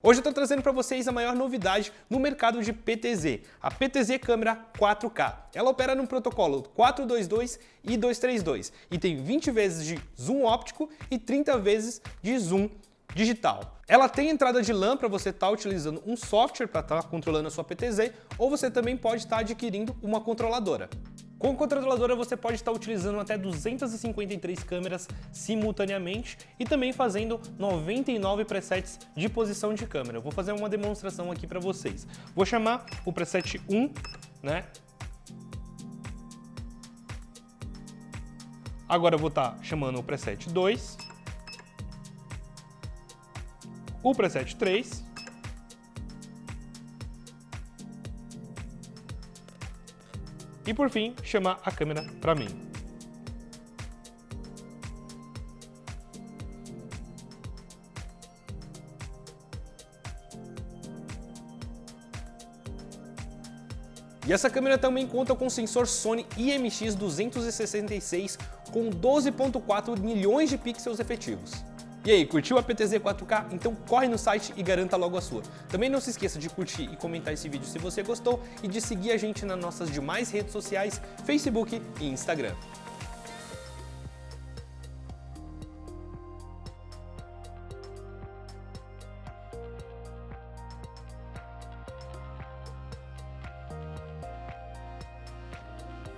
Hoje eu estou trazendo para vocês a maior novidade no mercado de PTZ, a PTZ Câmera 4K. Ela opera no protocolo 422 e 232 e tem 20 vezes de zoom óptico e 30 vezes de zoom digital. Ela tem entrada de LAN para você estar tá utilizando um software para estar tá controlando a sua PTZ ou você também pode estar tá adquirindo uma controladora. Com controladora você pode estar utilizando até 253 câmeras simultaneamente e também fazendo 99 presets de posição de câmera. Vou fazer uma demonstração aqui para vocês. Vou chamar o preset 1, né? Agora eu vou estar chamando o preset 2, o preset 3 E por fim, chamar a câmera para mim. E essa câmera também conta com sensor Sony IMX266 com 12.4 milhões de pixels efetivos. E aí, curtiu a PTZ 4K? Então corre no site e garanta logo a sua. Também não se esqueça de curtir e comentar esse vídeo se você gostou e de seguir a gente nas nossas demais redes sociais, Facebook e Instagram.